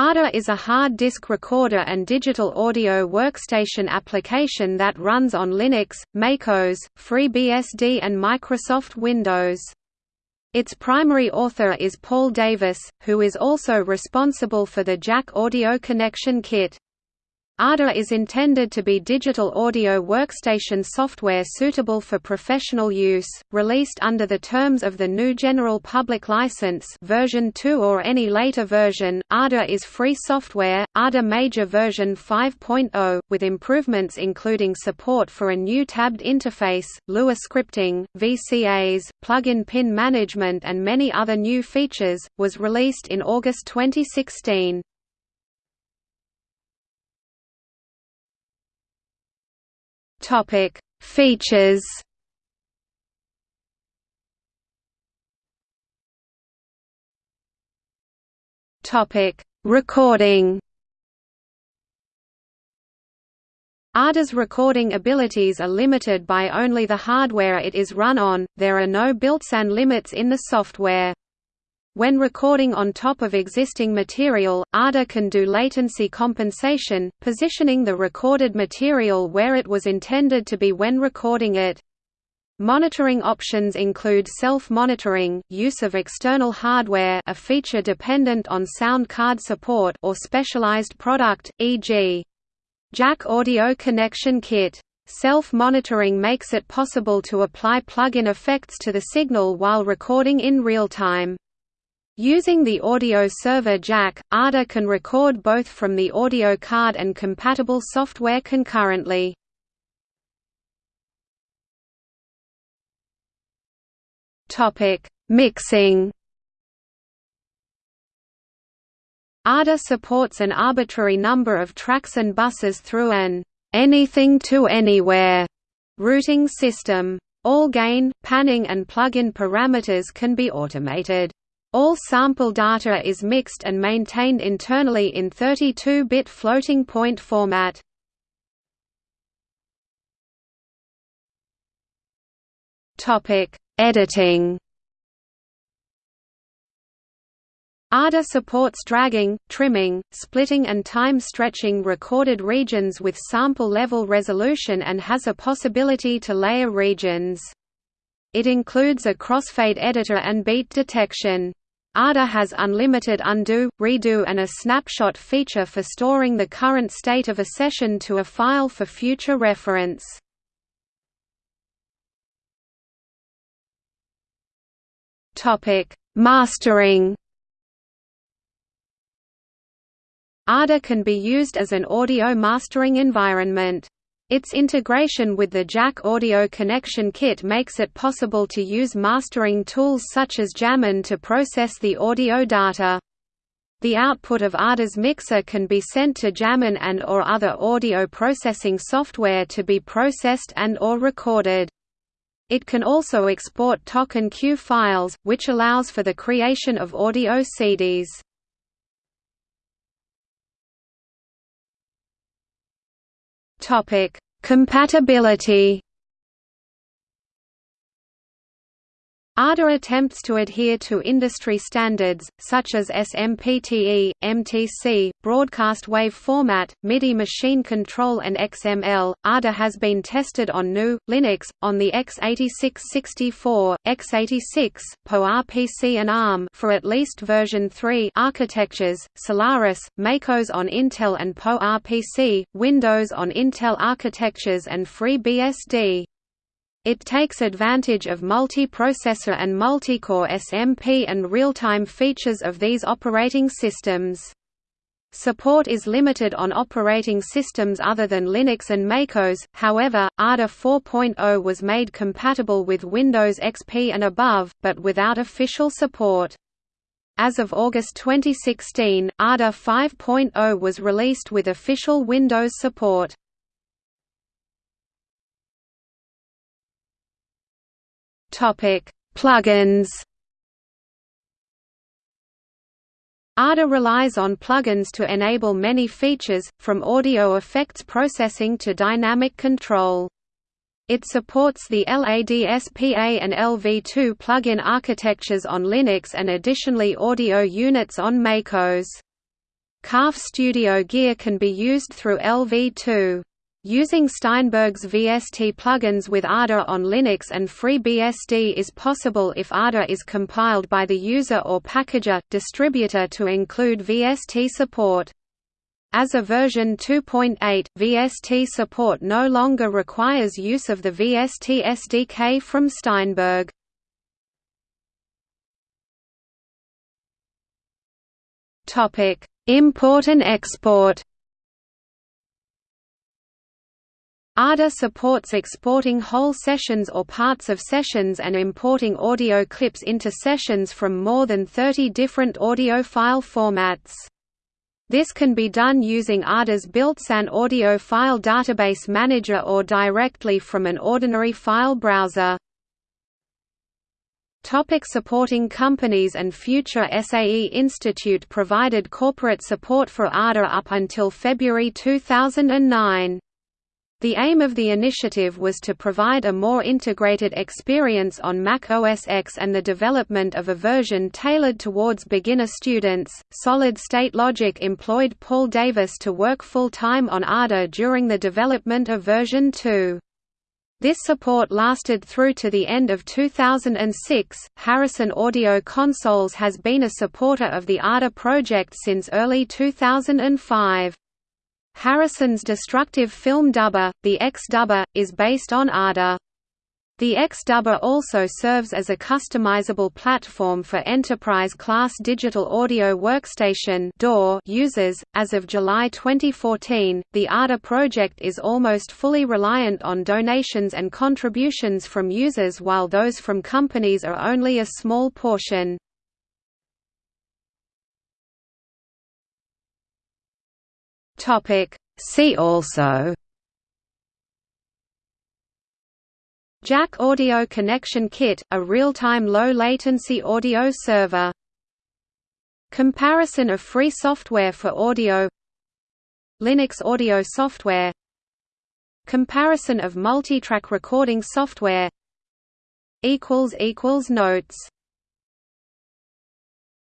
Ardour is a hard disk recorder and digital audio workstation application that runs on Linux, MacOS, FreeBSD and Microsoft Windows. Its primary author is Paul Davis, who is also responsible for the Jack Audio Connection Kit. Ardour is intended to be digital audio workstation software suitable for professional use, released under the terms of the GNU General Public License version 2 or any later version. Ardour is free software, Ardour Major version 5.0, with improvements including support for a new tabbed interface, Lua scripting, VCAs, plugin pin management and many other new features, was released in August 2016. Topic: Features. Topic: Recording. Ardour's recording abilities are limited by only the hardware it is run on, there are no built-in limits in the software. When recording on top of existing material, Ardour can do latency compensation, positioning the recorded material where it was intended to be when recording it. Monitoring options include self-monitoring, use of external hardware a feature dependent on sound card support or specialized product, e.g. Jack Audio Connection Kit. Self-monitoring makes it possible to apply plug-in effects to the signal while recording in real time. Using the audio server jack, Ardour can record both from the audio card and compatible software concurrently. Mixing. Ardour supports an arbitrary number of tracks and buses through an anything to anywhere routing system. All gain, panning and plug-in parameters can be automated. All sample data is mixed and maintained internally in 32-bit floating point format. Topic: Editing. Ardour supports dragging, trimming, splitting and time stretching recorded regions with sample level resolution and has a possibility to layer regions. It includes a crossfade editor and beat detection. Ardour has unlimited undo, redo and a snapshot feature for storing the current state of a session to a file for future reference. Mastering Ardour can be used as an audio mastering environment. Its integration with the Jack Audio Connection Kit makes it possible to use mastering tools such as JAMin to process the audio data. The output of Ardour's mixer can be sent to JAMin and or other audio processing software to be processed and or recorded. It can also export TOC and CUE files, which allows for the creation of audio CDs. Topic: Compatibility. Ardour attempts to adhere to industry standards, such as SMPTE, MTC, broadcast wave format, MIDI machine control and XML. Ardour has been tested on GNU, Linux, on the x86-64, x86, PowerPC and ARM for at least version 3 architectures, Solaris, MacOS on Intel and PowerPC, Windows on Intel architectures and FreeBSD. It takes advantage of multi-processor and multi-core SMP and real-time features of these operating systems. Support is limited on operating systems other than Linux and MacOS, however, Ardour 4.0 was made compatible with Windows XP and above, but without official support. As of August 2016, Ardour 5.0 was released with official Windows support. Topic: Plugins. Ardour relies on plugins to enable many features, from audio effects processing to dynamic control. It supports the LADSPA and LV2 plugin architectures on Linux and additionally audio units on MacOS. Calf Studio Gear can be used through LV2. Using Steinberg's VST plugins with Ardour on Linux and FreeBSD is possible if Ardour is compiled by the user or packager, distributor to include VST support. As of version 2.8, VST support no longer requires use of the VST SDK from Steinberg. Import and export Ardour supports exporting whole sessions or parts of sessions and importing audio clips into sessions from more than 30 different audio file formats. This can be done using Ardour's built-in audio file database manager or directly from an ordinary file browser. Topic supporting companies and future SAE Institute provided corporate support for Ardour up until February 2009. The aim of the initiative was to provide a more integrated experience on Mac OS X and the development of a version tailored towards beginner students. Solid State Logic employed Paul Davis to work full time on Ardour during the development of version 2. This support lasted through to the end of 2006. Harrison Audio Consoles has been a supporter of the Ardour project since early 2005. Harrison's destructive film dubber, the X-Dubber, is based on Ardour. The X-Dubber also serves as a customizable platform for enterprise-class digital audio workstation users. As of July 2014, the Ardour project is almost fully reliant on donations and contributions from users while those from companies are only a small portion. Topic. See also. Jack Audio Connection Kit, a real-time low-latency audio server. Comparison of free software for audio. Linux audio software. Comparison of multitrack recording software. Notes